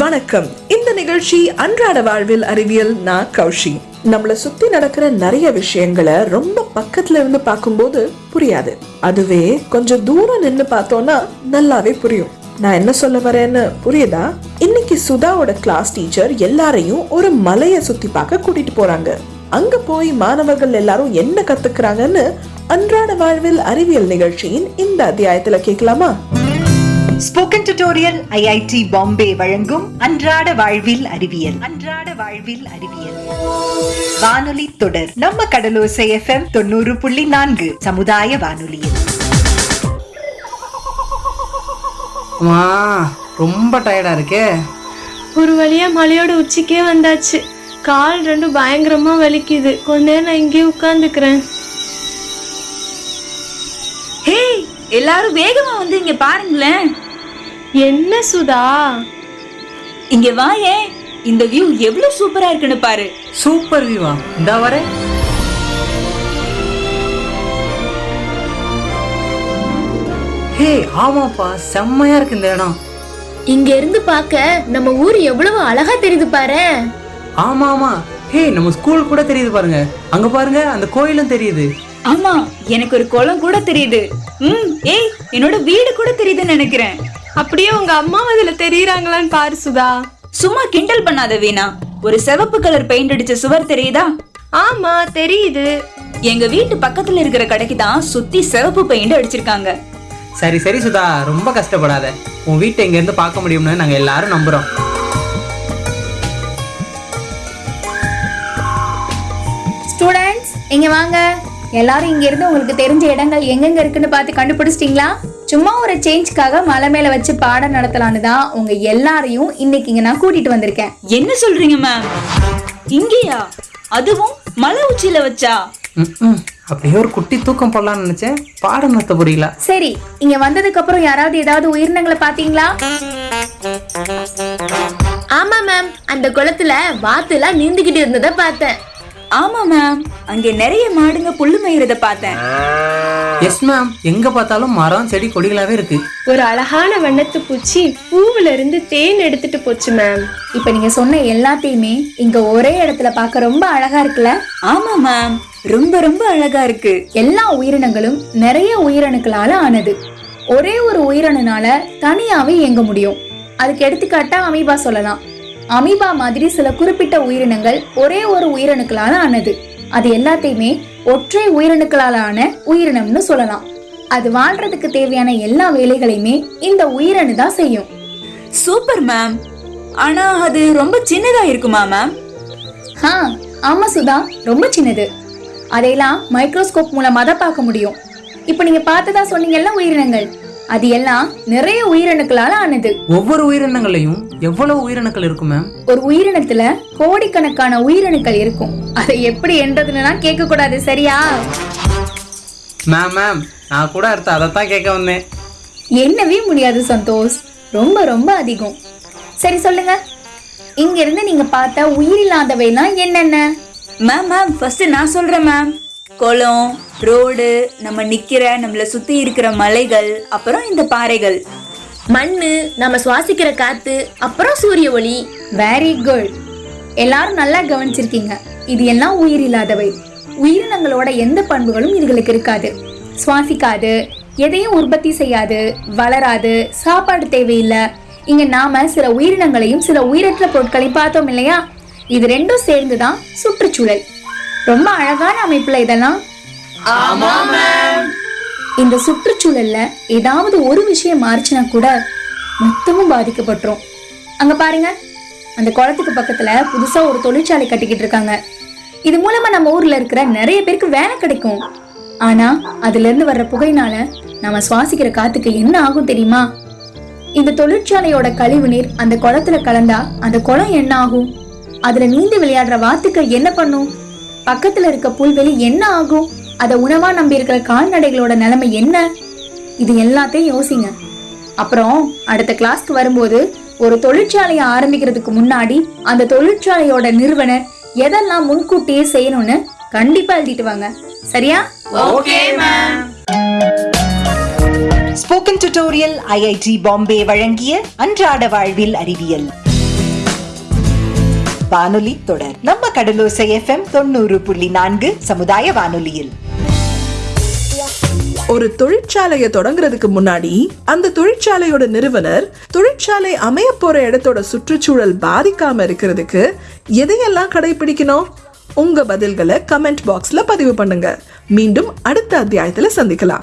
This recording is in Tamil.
வணக்கம். இந்த நிகழ்ச்சி அன்றாட வாழ்வில் அறிவியல் நான் கௌஷி. நம்மள சுத்தி நடக்கிற நிறைய விஷயங்களை ரொம்ப பக்கத்துல இருந்து பார்க்கும்போது புரியாது. அதுவே கொஞ்சம் தூரம் நின்னு பார்த்தோம்னா நல்லாவே புரியும். நான் என்ன சொல்ல வரேன்னு புரியுதா? இன்னைக்கு சுதாவோட கிளாஸ் டீச்சர் எல்லாரையும் ஒரு மலையை சுத்தி பார்க்க கூட்டிட்டு போறாங்க. அங்க போய் மாணவர்கள் எல்லாரும் என்ன கத்துக்கிறாங்கன்னு அன்றாட வாழ்வில் அறிவியல் நிகழ்ச்சியின் இந்த அத்தியாயத்துல கேட்கலாமா? ஸ்போக்கன் டியூட்டோரியல் ஐஐடி பாம்பே வழங்கும் அன்றாட வாழ்வில் அறிவியல். அன்றாட வாழ்வில் அறிவியல். வானொலி தொடர் நம்ம கடலோசை எஃப்எம் தொண்ணூறு புள்ளி நான்கு சமுதாய வானொலியில். அம்மா ரொம்ப டயர்டா இருக்கே. ஒரு வழியா மலையோட உச்சிக்கே வந்தாச்சு. கால் ரெண்டும் பயங்கரமா வலிக்குது. கொஞ்ச நேரம் நான் இங்கேயே உட்காந்துக்கிறேன் ஹே எல்லாரும் வேகமா வந்து இங்க பாருங்களேன். என்ன சுதா? இங்க வாயேன் இந்த வியூ எவ்வளவு சூப்பரா இருக்குன்னு பாரு. சூப்பர் வியூவா இந்தா வரேன் ஹே ஆமாப்பா செம்மையா இருக்கு இந்த இடம். இங்க இருந்து பார்க்க நம்ம ஊர் எவ்வளவு அழகா தெரியுது பாரு. ஆமா ஆமா ஹே நம்ம ஸ்கூல் கூட தெரியுது பாருங்க. அங்க பாருங்க அந்த கோயிலும் தெரியுது. ஆமா எனக்கு ஒரு குளம் கூட தெரியுது. ம் ஏய் என்னோட வீடு கூட தெரியுதுன்னு நினைக்கிறேன். அப்படியே உங்க அம்மா அதுல தெரியறாங்களான்னு பாரு சுதா. சும்மா கிண்டல் பண்ணாத வீணா. ஒரு சிவப்பு கலர் பெயிண்ட் அடிச்ச சுவர் தெரியுதா? ஆமா தெரியுது. எங்க வீட்டு பக்கத்துல இருக்கிற கடைக்கு தான் சுத்தி சிவப்பு பெயிண்ட் அடிச்சிருக்காங்க. சரி சரி சுதா ரொம்ப கஷ்டப்படாத. உன் வீட்டை இங்க இருந்து பார்க்க முடியும்னு நாங்க எல்லாரும் நம்புறோம். ஸ்டூடெண்ட்ஸ் இங்க வாங்க. எல்லாரும் இங்க இருந்து உங்களுக்கு தெரிஞ்ச இடங்கள் எங்கெங்க இருக்குன்னு பார்த்து கண்டுபிடிச்சிட்டீங்களா? சும்மா ஒரு சேஞ்ச்க்காக மலை மேல வச்சு பாடம் நடத்தலான்னு தான் உங்க எல்லாரையும் இன்னைக்கு இங்க நான் கூட்டிட்டு வந்திருக்கேன். என்ன சொல்றீங்க மேம் இங்கேயா? அதுவும் மலை உச்சியில வச்சா. அப்படியே ஒரு குட்டி தூக்கம் போடலாம்னு நினைச்சேன். பாடம் நடத்த புரியல சரி இங்க வந்ததுக்கு அப்புறம் யாராவது ஏதாவது உயிரினங்களை பாத்தீங்களா? ஆமா மேம் அந்த குளத்துல வாத்துலாம் நீந்துகிட்டு இருந்ததை பார்த்தேன். ஆமா மேம் அங்க நிறைய மாடுங்க புல்லு மேய்றத பார்த்தேன். எஸ் மேம் எங்க பார்த்தாலும் மரம் செடி கொடிகளாவே இருக்கு. ஒரு அழகான வண்ணத்து பூச்சி பூவுல இருந்து தேன் எடுத்துட்டு போச்சு மேம் இப்ப நீங்க சொன்ன எல்லாத்தையுமே இங்க ஒரே இடத்துல பார்க்க ரொம்ப அழகா இருக்குல்ல? ஆமா மேம் ரொம்ப ரொம்ப அழகா இருக்கு. எல்லா உயிரினங்களும் நிறைய உயிரணுக்களால ஆனது. ஒரே ஒரு உயிரணுனால தனியாவே இயங்க முடியும். அதுக்கு எடுத்துக்காட்டா அமீபா சொல்லலாம். அமீபா மாதிரி சில குறிப்பிட்ட உயிரினங்கள் ஒரே ஒரு உயிரணுக்களால ஆனது. அது எல்லாத்தையுமே ஒற்றை உயிரணுக்களால ஆன உயிரினம்னு சொல்லலாம். அது வாழ்றதுக்கு தேவையான எல்லா வேலைகளையுமே இந்த உயிரணு தான் செய்யும். Super ma'am. ஆனா அது ரொம்ப சின்னதா இருக்குமா மேம்? ஆ ஆமா சுதா. ரொம்ப சின்னது. அதையெல்லாம் மைக்ரோஸ்கோப் மூலமா தான் பார்க்க முடியும். இப்போ நீங்க பார்த்ததா சொன்னீங்கல்ல உயிரினங்கள். அது எல்லாம் நிறைய உயிரணுக்களால ஆனது. ஒவ்வொரு உயிரினங்களையும் எவ்வளவு உயிரினங்கள் இருக்கும் மேம் ஒரு உயிரினத்துல கோடிக்கணக்கான உயிரணுக்கள் இருக்கும். அதை எப்படி என்றதுன்னா கேட்க கூடாது சரியா? மேம் மேம் நான் கூட அடுத்து அதைத்தான் கேட்க வந்தேன். என்னவே முடியாது சந்தோஷ். ரொம்ப ரொம்ப அதிகம். சரி சொல்லுங்க. இங்க இருந்து நீங்க பார்த்த உயிரில்லாதவைலாம் என்னென்ன? மேம் மேம் ஃபர்ஸ்ட் நான் சொல்றேன் மேம் குளம் ரோடு நம்ம நிக்கிற நம்மள சுத்தி இருக்கிற மலைகள் அப்புறம் இந்த பாறைகள். மண்ணு நம்ம சுவாசிக்கிற காத்து அப்புறம் சூரிய ஒளி. வெரி குட் எல்லாரும் நல்லா கவனிச்சிருக்கீங்க. இது எல்லாம் உயிரில்லாதவை உயிரினங்களோட எந்த பண்புகளும் இதுகளுக்கு இருக்காது. சுவாசிக்காது எதையும் உற்பத்தி செய்யாது வளராது சாப்பாடு தேவையில்லை. இங்க நாம சில உயிரினங்களையும் சில உயிரற்ற பொருட்களையும் பார்த்தோம் இல்லையா? இது ரெண்டும் சேர்ந்து தான் சுற்றுச்சூழல். ரொம்ப அழகான அமைப்புல இதெல்லாம். இந்த சுற்றுச்சூழல்ல ஏதாவது ஒரு விஷயம் மாறுச்சுன்னா கூட மொத்தமும் பாதிக்கப்பட்டுரும். அங்க பாருங்க அந்த குளத்துக்கு பக்கத்துல புதுசா ஒரு தொழிற்சாலை கட்டிக்கிட்டு இருக்காங்க. இது மூலமா நம்ம ஊர்ல இருக்கிற நிறைய பேருக்கு வேலை கிடைக்கும். ஆனா அதுல இருந்து வர்ற புகையினால நாம சுவாசிக்கிற காத்துக்கு என்ன ஆகும் தெரியுமா? இந்த தொழிற்சாலையோட கழிவு நீர் அந்த குளத்துல கலந்தா அந்த குளம் என்ன ஆகும்? அதுல நீந்தி விளையாடுற வாத்துக்கள் என்ன பண்ணும்? பக்கத்துல இருக்க புல்வெளி என்ன ஆகும்? அத உணவா நம்பி இருக்கிற கால்நடைகளோட நிலைமை என்ன? இது எல்லாத்தையும் யோசிங்க. அப்புறம் அடுத்த கிளாஸ்க்கு வரும்போது ஒரு தொழிற்சாலையை ஆரம்பிக்கிறதுக்கு முன்னாடி அந்த தொழிற்சாலையோட நிறுவனர் எதெல்லாம் முன்கூட்டியே செய்யணும்னு கண்டிப்பா எழுதிட்டு வாங்க. சரியா? ஸ்போக்கன் டியூட்டோரியல் ஐஐடி பாம்பே வழங்கிய அன்றாட வாழ்வில் அறிவியல். வானொலி தொடர். நம்ம கடலோசை எஃப்எம் தொண்ணூறு புள்ளி நான்கு சமுதாய வானொலியில். ஒரு தொழிற்சாலையை தொடங்குறதுக்கு முன்னாடி அந்த தொழிற்சாலையோட நிறுவனர் தொழிற்சாலை அமைய போற இடத்தோட சுற்றுச்சூழல் பாதிக்காம இருக்கிறதுக்கு எதையெல்லாம் கடைபிடிக்கணும்? உங்க பதில்களை கமெண்ட் பாக்ஸ்ல பதிவு பண்ணுங்க. மீண்டும் அடுத்த அத்தியாயத்துல சந்திக்கலாம்.